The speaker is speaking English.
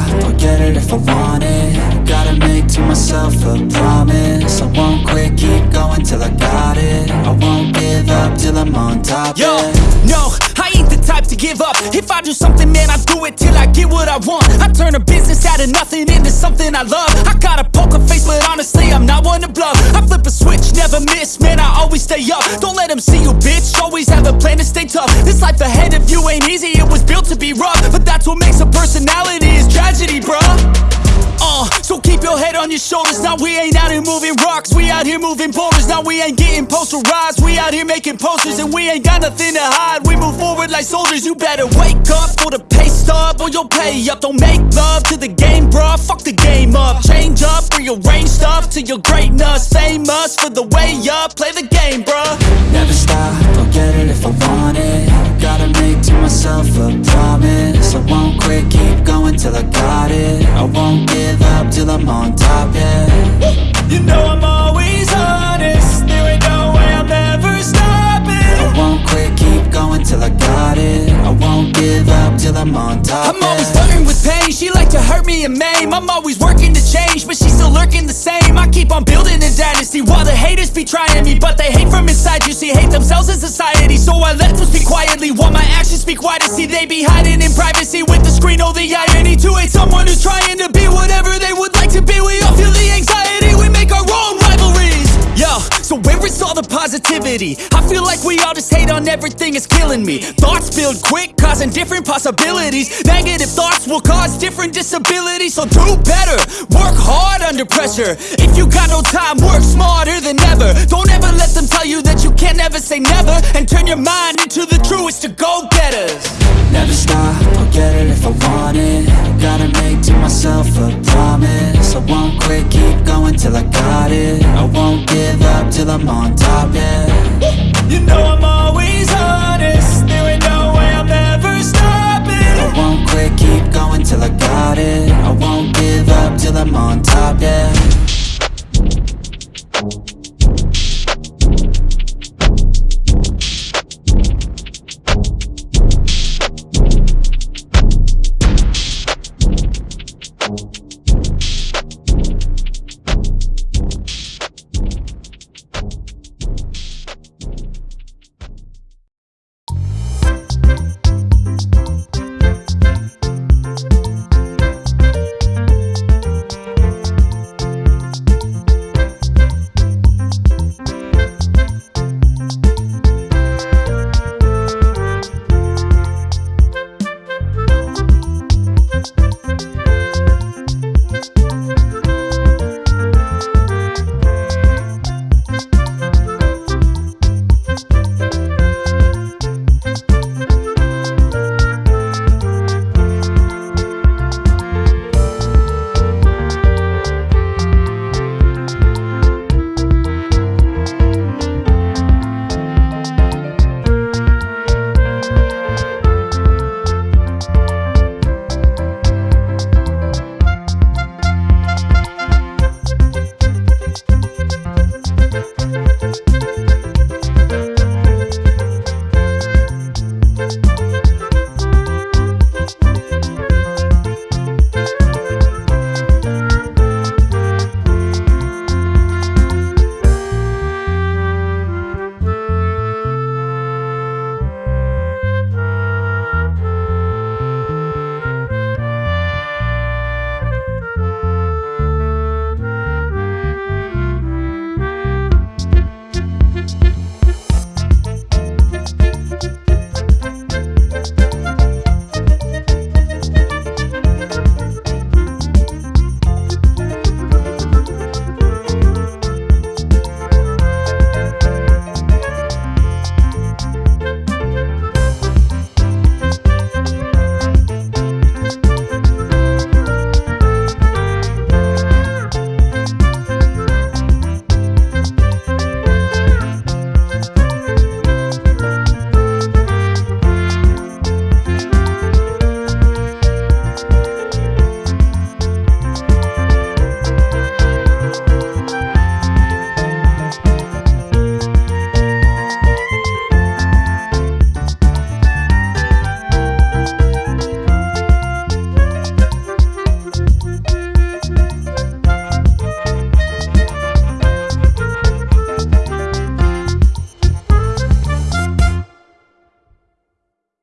I'll get it if I want it. Gotta make to myself a promise. I won't quit, keep going till I got it. I won't give up till I'm on top. Yo, no, give up. If I do something, man, I do it till I get what I want. I turn a business out of nothing into something I love. I got a poker face, but honestly, I'm not one to bluff. I flip a switch, never miss, man, I always stay up. Don't let them see you, bitch, always have a plan to stay tough. This life ahead of you ain't easy, it was built to be rough. But that's what makes a personality, is tragedy, bruh. uh, your head on your shoulders. Now we ain't out here moving rocks. We out here moving boulders. Now we ain't getting posterized. We out here making posters and we ain't got nothing to hide. We move forward like soldiers. You better wake up for the pay stub or you'll pay up. Don't make love to the game, bruh. Fuck the game up. Change up, rearrange stuff to your greatness. Famous for the way up. Play the game, bruh. Never stop, I'll get it if I want it Gotta to myself a promise. I won't quit, keep going till I got it. I won't give up till I'm on top, yeah. You know I'm always honest. There ain't no way I'm ever stopping. I won't quit, keep going till I got it. I won't give up till I'm on top, I'm always flirting with pain, she like to hurt me and maim. I'm always working to change, but she's still lurking the same. I keep on building a dynasty while the haters be trying me But they hate from inside, you see, hate themselves in society So I let them speak quietly while my actions speak wider See, they be hiding in privacy with the screen, oh the irony To hate someone who's trying to be positivity? I feel like we all just hate on everything, it's killing me. Thoughts build quick, causing different possibilities. Negative thoughts will cause different disabilities. So do better, work hard under pressure. If you got no time, work smarter than ever. Don't ever let them tell you that you can't never say never. And turn your mind into the truest of go-getters. Never stop, I'll get it if I want it. Gotta make to myself